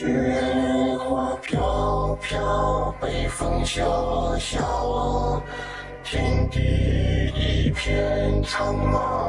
雪花飘飘北风萧萧天地一片苍茫。